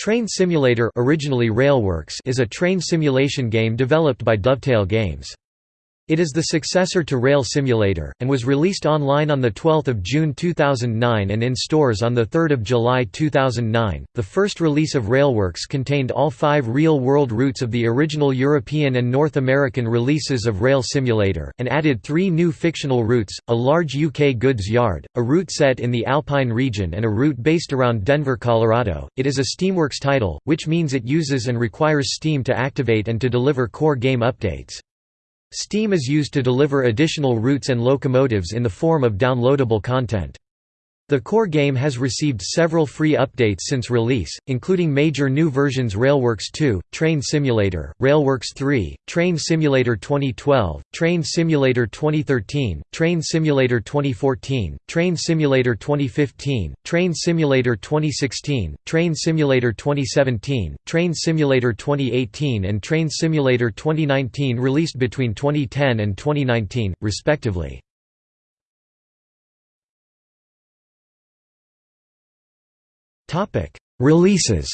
Train Simulator originally Railworks is a train simulation game developed by Dovetail Games. It is the successor to Rail Simulator, and was released online on 12 June 2009 and in stores on 3 July 2009. The first release of Railworks contained all five real-world routes of the original European and North American releases of Rail Simulator, and added three new fictional routes, a large UK goods yard, a route set in the Alpine region and a route based around Denver, Colorado. It is a Steamworks title, which means it uses and requires Steam to activate and to deliver core game updates. Steam is used to deliver additional routes and locomotives in the form of downloadable content. The core game has received several free updates since release, including major new versions Railworks 2, Train Simulator, Railworks 3, Train Simulator 2012, Train Simulator 2013, Train Simulator 2014, Train Simulator 2015, Train Simulator 2016, Train Simulator 2017, Train Simulator 2018 and Train Simulator 2019 released between 2010 and 2019, respectively. Topic: Releases.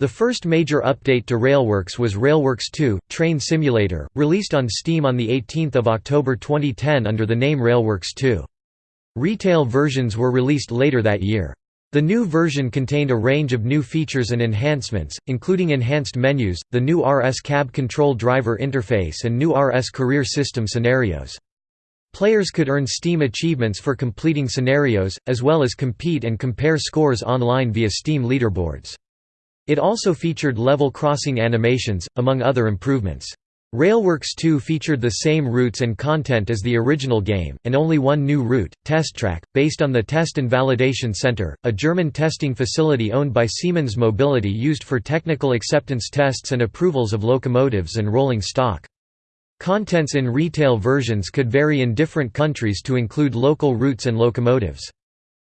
The first major update to Railworks was Railworks 2: Train Simulator, released on Steam on the 18th of October 2010 under the name Railworks 2. Retail versions were released later that year. The new version contained a range of new features and enhancements, including enhanced menus, the new RS Cab Control Driver interface and new RS Career System scenarios. Players could earn Steam achievements for completing scenarios, as well as compete and compare scores online via Steam leaderboards. It also featured level crossing animations, among other improvements. Railworks 2 featured the same routes and content as the original game, and only one new route, TestTrack, based on the Test and Validation Center, a German testing facility owned by Siemens Mobility used for technical acceptance tests and approvals of locomotives and rolling stock. Contents in retail versions could vary in different countries to include local routes and locomotives.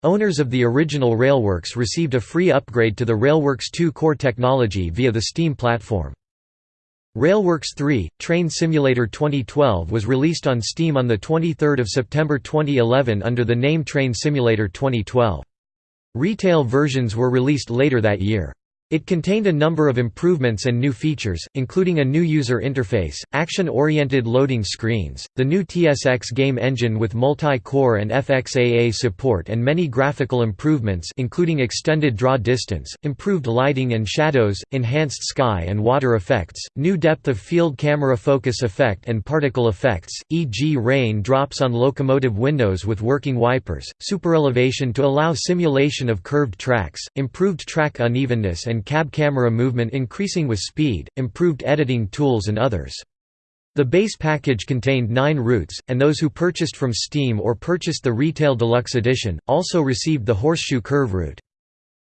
Owners of the original Railworks received a free upgrade to the Railworks 2 core technology via the Steam platform. Railworks 3 – Train Simulator 2012 was released on Steam on 23 September 2011 under the name Train Simulator 2012. Retail versions were released later that year. It contained a number of improvements and new features, including a new user interface, action-oriented loading screens, the new TSX game engine with multi-core and FXAA support and many graphical improvements including extended draw distance, improved lighting and shadows, enhanced sky and water effects, new depth of field camera focus effect and particle effects, e.g. rain drops on locomotive windows with working wipers, superelevation to allow simulation of curved tracks, improved track unevenness and cab camera movement increasing with speed, improved editing tools and others. The base package contained nine routes, and those who purchased from Steam or purchased the Retail Deluxe Edition, also received the Horseshoe Curve route.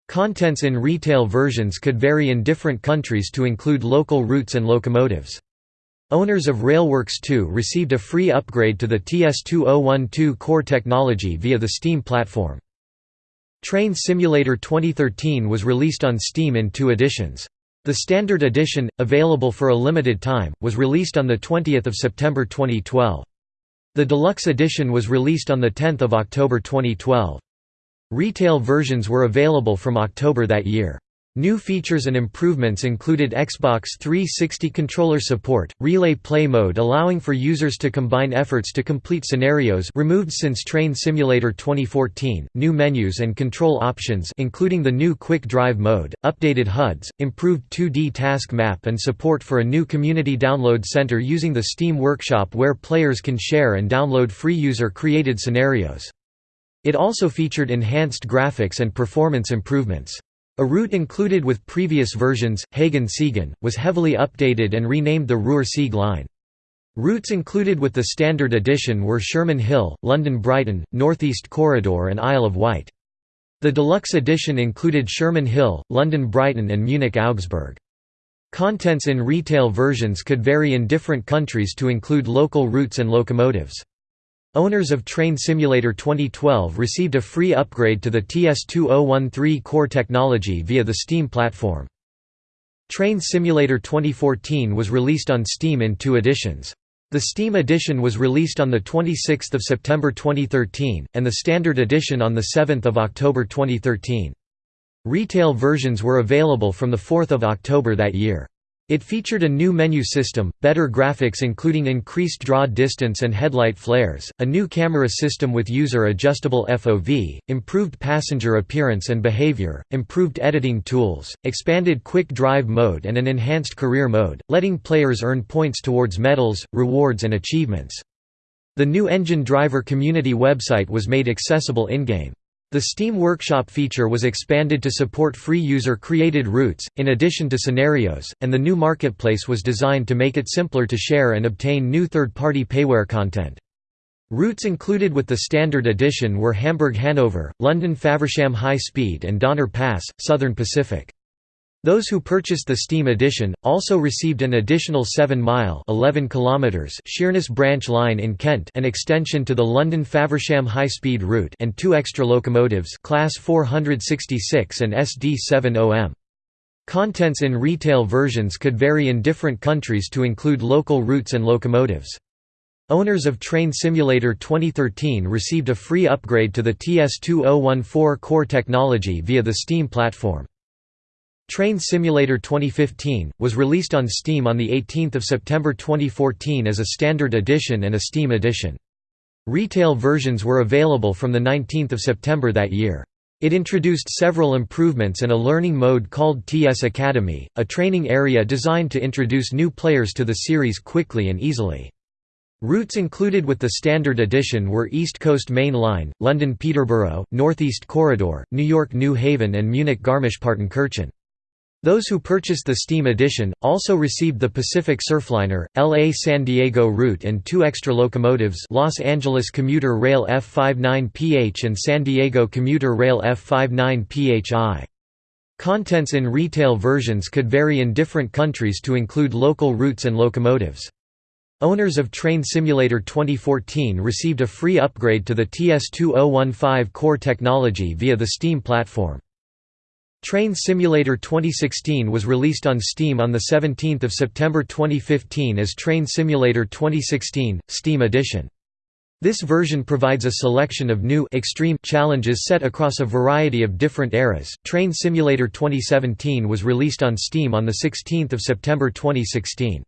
Contents in retail versions could vary in different countries to include local routes and locomotives. Owners of Railworks 2 received a free upgrade to the TS2012 core technology via the Steam platform. Train Simulator 2013 was released on Steam in two editions. The Standard Edition, available for a limited time, was released on 20 September 2012. The Deluxe Edition was released on 10 October 2012. Retail versions were available from October that year. New features and improvements included Xbox 360 controller support, relay play mode allowing for users to combine efforts to complete scenarios removed since Train Simulator 2014, new menus and control options including the new Quick Drive mode, updated HUDs, improved 2D task map and support for a new community download center using the Steam Workshop where players can share and download free user-created scenarios. It also featured enhanced graphics and performance improvements. A route included with previous versions, Hagen-Siegen, was heavily updated and renamed the Ruhr-Sieg line. Routes included with the Standard Edition were Sherman Hill, London Brighton, Northeast Corridor and Isle of Wight. The Deluxe Edition included Sherman Hill, London Brighton and Munich Augsburg. Contents in retail versions could vary in different countries to include local routes and locomotives. Owners of Train Simulator 2012 received a free upgrade to the TS2013 core technology via the Steam platform. Train Simulator 2014 was released on Steam in two editions. The Steam edition was released on 26 September 2013, and the Standard edition on 7 October 2013. Retail versions were available from 4 October that year. It featured a new menu system, better graphics including increased draw distance and headlight flares, a new camera system with user-adjustable FOV, improved passenger appearance and behavior, improved editing tools, expanded quick drive mode and an enhanced career mode, letting players earn points towards medals, rewards and achievements. The new engine driver community website was made accessible in-game. The Steam Workshop feature was expanded to support free user-created routes, in addition to scenarios, and the new marketplace was designed to make it simpler to share and obtain new third-party payware content. Routes included with the standard edition were Hamburg-Hanover, London-Faversham High Speed and Donner Pass, Southern Pacific. Those who purchased the Steam edition, also received an additional 7-mile Sheerness Branch Line in Kent an extension to the London Faversham high-speed route and two extra locomotives Class 466 and SD70M. Contents in retail versions could vary in different countries to include local routes and locomotives. Owners of Train Simulator 2013 received a free upgrade to the TS2014 core technology via the Steam platform. Train Simulator 2015, was released on Steam on 18 September 2014 as a standard edition and a Steam edition. Retail versions were available from 19 September that year. It introduced several improvements and a learning mode called TS Academy, a training area designed to introduce new players to the series quickly and easily. Routes included with the Standard Edition were East Coast Main Line, London Peterborough, Northeast Corridor, New York New Haven and Munich Garmisch-Partenkirchen. Those who purchased the Steam edition, also received the Pacific Surfliner, LA-San Diego route and two extra locomotives Los Angeles Commuter Rail F59PH and San Diego Commuter Rail F59PHI. Contents in retail versions could vary in different countries to include local routes and locomotives. Owners of Train Simulator 2014 received a free upgrade to the TS2015 core technology via the Steam platform. Train Simulator 2016 was released on Steam on 17 September 2015 as Train Simulator 2016, Steam Edition. This version provides a selection of new extreme challenges set across a variety of different eras. Train Simulator 2017 was released on Steam on 16 September 2016.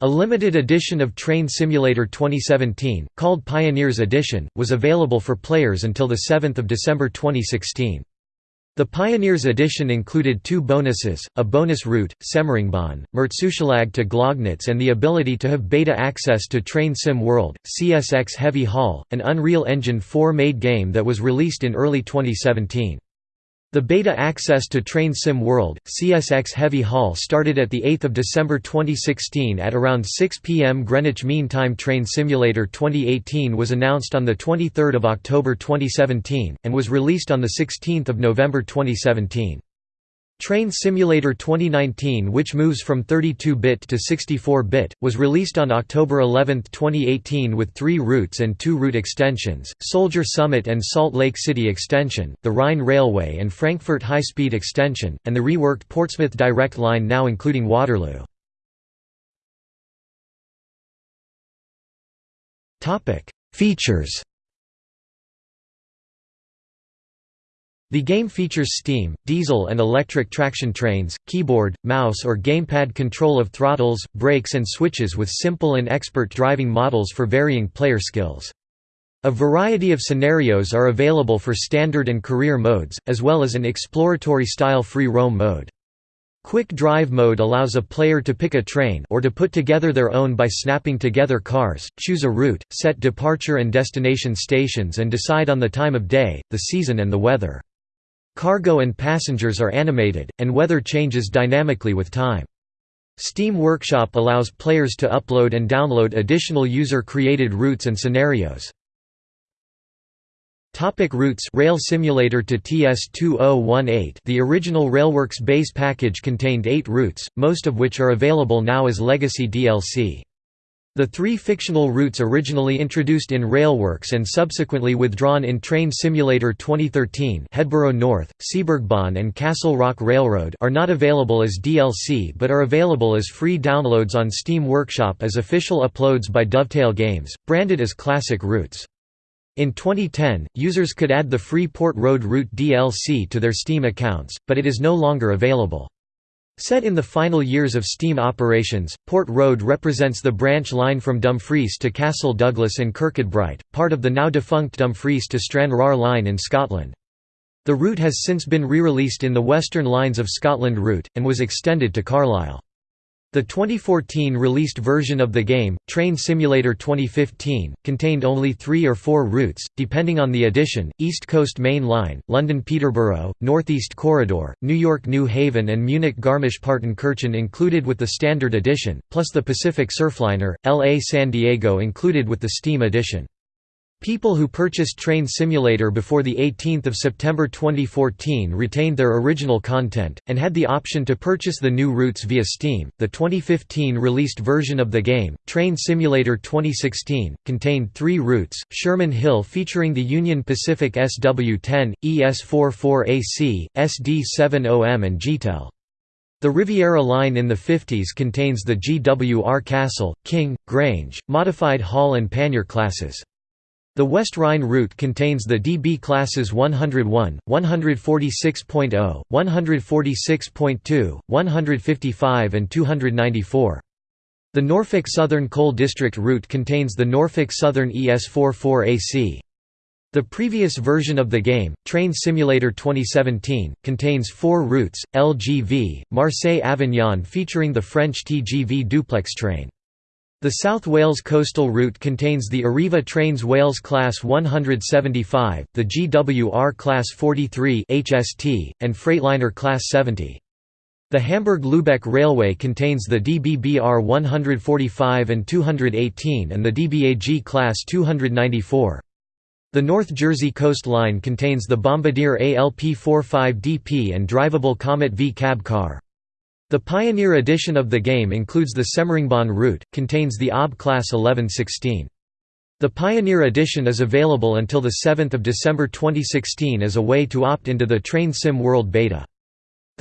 A limited edition of Train Simulator 2017, called Pioneers Edition, was available for players until 7 December 2016. The Pioneers edition included two bonuses, a bonus route, Semmeringbahn, Mürzzuschlag to Gloggnitz and the ability to have beta access to Train Sim World, CSX Heavy Haul, an Unreal Engine 4 made game that was released in early 2017. The beta access to Train Sim World, CSX Heavy Haul started at 8 December 2016 at around 6 p.m. Greenwich Mean Time Train Simulator 2018 was announced on 23 October 2017, and was released on 16 November 2017. Train Simulator 2019 which moves from 32-bit to 64-bit, was released on October 11, 2018 with three routes and two route extensions, Soldier Summit and Salt Lake City Extension, the Rhine Railway and Frankfurt High Speed Extension, and the reworked Portsmouth Direct Line now including Waterloo. Features The game features steam, diesel and electric traction trains, keyboard, mouse or gamepad control of throttles, brakes and switches with simple and expert driving models for varying player skills. A variety of scenarios are available for standard and career modes, as well as an exploratory-style free roam mode. Quick Drive mode allows a player to pick a train or to put together their own by snapping together cars, choose a route, set departure and destination stations and decide on the time of day, the season and the weather. Cargo and passengers are animated, and weather changes dynamically with time. Steam Workshop allows players to upload and download additional user-created routes and scenarios. Topic routes Rail Simulator to TS2018 The original Railworks base package contained eight routes, most of which are available now as legacy DLC. The three fictional routes originally introduced in Railworks and subsequently withdrawn in Train Simulator 2013 Hedborough North, Seebergbahn and Castle Rock Railroad are not available as DLC but are available as free downloads on Steam Workshop as official uploads by Dovetail Games, branded as classic routes. In 2010, users could add the free Port Road Route DLC to their Steam accounts, but it is no longer available. Set in the final years of steam operations, Port Road represents the branch line from Dumfries to Castle Douglas and Kirkcudbright, part of the now-defunct Dumfries to Stranraer line in Scotland. The route has since been re-released in the Western Lines of Scotland route, and was extended to Carlisle. The 2014 released version of the game, Train Simulator 2015, contained only three or four routes, depending on the edition, East Coast Main Line, London-Peterborough, Northeast Corridor, New York-New Haven and Munich-Garmisch-Partenkirchen included with the Standard Edition, plus the Pacific Surfliner, LA-San Diego included with the Steam Edition. People who purchased Train Simulator before 18 September 2014 retained their original content, and had the option to purchase the new routes via Steam. The 2015 released version of the game, Train Simulator 2016, contained three routes Sherman Hill featuring the Union Pacific SW10, ES44AC, SD70M, and GTEL. The Riviera line in the 50s contains the GWR Castle, King, Grange, modified Hall and Pannier classes. The West Rhine route contains the DB classes 101, 146.0, 146.2, 155 and 294. The Norfolk Southern Coal District route contains the Norfolk Southern ES44AC. The previous version of the game, Train Simulator 2017, contains four routes, LGV, Marseille-Avignon featuring the French TGV duplex train. The South Wales coastal route contains the Arriva Trains Wales Class 175, the GWR Class 43 HST, and Freightliner Class 70. The Hamburg-Lübeck Railway contains the DBBR 145 and 218 and the DBAG Class 294. The North Jersey Coast Line contains the Bombardier ALP-45DP and drivable Comet V cab car. The Pioneer edition of the game includes the Semmeringbahn route, contains the OB class 1116. The Pioneer edition is available until 7 December 2016 as a way to opt into the Train Sim World Beta.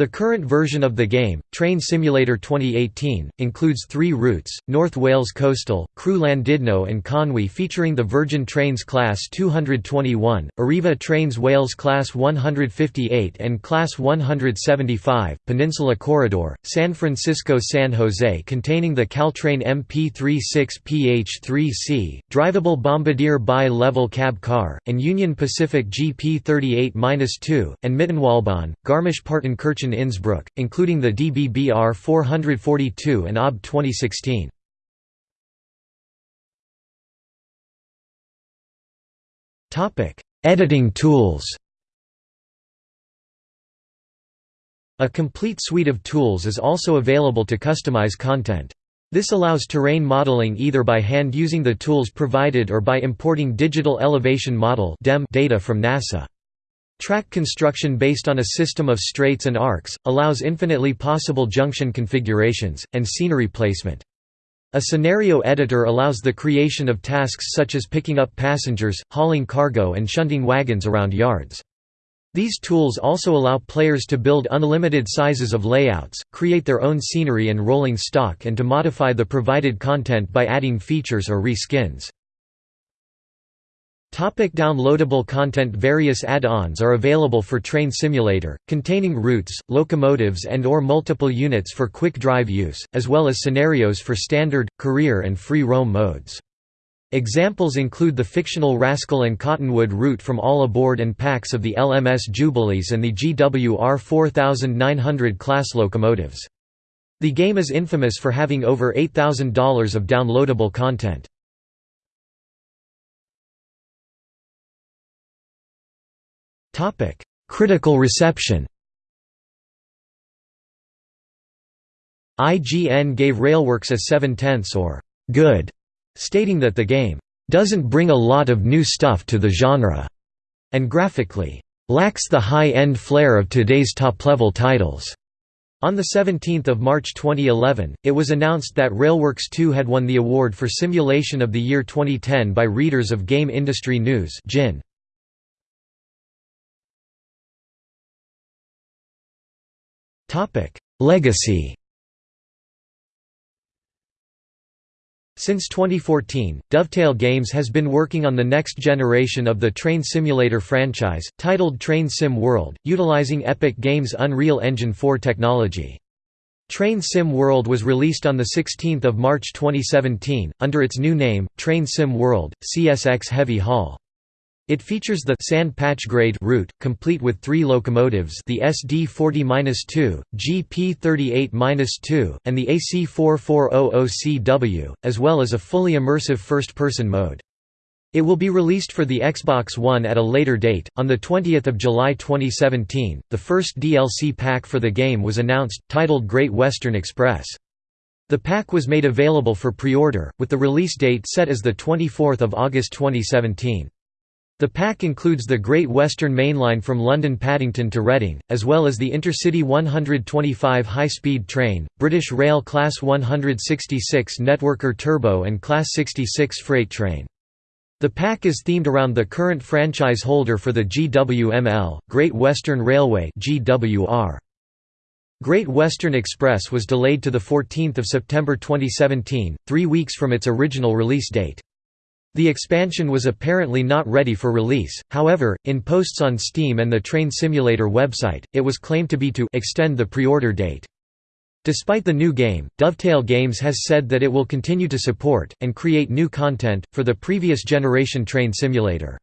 The current version of the game, Train Simulator 2018, includes three routes, North Wales Coastal, Crewe Llandudno and Conwy featuring the Virgin Trains Class 221, Arriva Trains Wales Class 158 and Class 175, Peninsula Corridor, San Francisco-San Jose containing the Caltrain MP36PH3C, drivable Bombardier bi-level cab car, and Union Pacific GP38-2, and Mittenwaldbahn, Garmisch-Partenkirchen Innsbruck, including the DBBR 442 and OB 2016. Editing tools A complete suite of tools is also available to customize content. This allows terrain modeling either by hand using the tools provided or by importing digital elevation model data from NASA. Track construction based on a system of straights and arcs, allows infinitely possible junction configurations, and scenery placement. A scenario editor allows the creation of tasks such as picking up passengers, hauling cargo and shunting wagons around yards. These tools also allow players to build unlimited sizes of layouts, create their own scenery and rolling stock and to modify the provided content by adding features or reskins. Topic downloadable content Various add-ons are available for Train Simulator, containing routes, locomotives and or multiple units for quick drive use, as well as scenarios for standard, career and free roam modes. Examples include the fictional Rascal and Cottonwood route from all aboard and packs of the LMS Jubilees and the GWR 4900 class locomotives. The game is infamous for having over $8,000 of downloadable content. Critical reception IGN gave Railworks a 7 tenths or good, stating that the game doesn't bring a lot of new stuff to the genre, and graphically lacks the high-end flair of today's top-level titles. On 17 March 2011, it was announced that Railworks 2 had won the award for Simulation of the Year 2010 by readers of Game Industry News GIN. Legacy Since 2014, Dovetail Games has been working on the next generation of the Train Simulator franchise, titled Train Sim World, utilizing Epic Games' Unreal Engine 4 technology. Train Sim World was released on 16 March 2017, under its new name, Train Sim World, CSX Heavy Haul. It features the sand patch grade route, complete with three locomotives the SD40-2, GP38-2, and the AC4400CW, as well as a fully immersive first-person mode. It will be released for the Xbox One at a later date. On the 20th of July 2017, the first DLC pack for the game was announced, titled Great Western Express. The pack was made available for pre-order, with the release date set as the 24th of August 2017. The pack includes the Great Western Main Line from London Paddington to Reading, as well as the Intercity 125 high-speed train, British Rail Class 166 Networker Turbo and Class 66 freight train. The pack is themed around the current franchise holder for the GWML, Great Western Railway GWR. Great Western Express was delayed to 14 September 2017, three weeks from its original release date. The expansion was apparently not ready for release, however, in posts on Steam and the Train Simulator website, it was claimed to be to extend the pre-order date. Despite the new game, Dovetail Games has said that it will continue to support, and create new content, for the previous generation Train Simulator.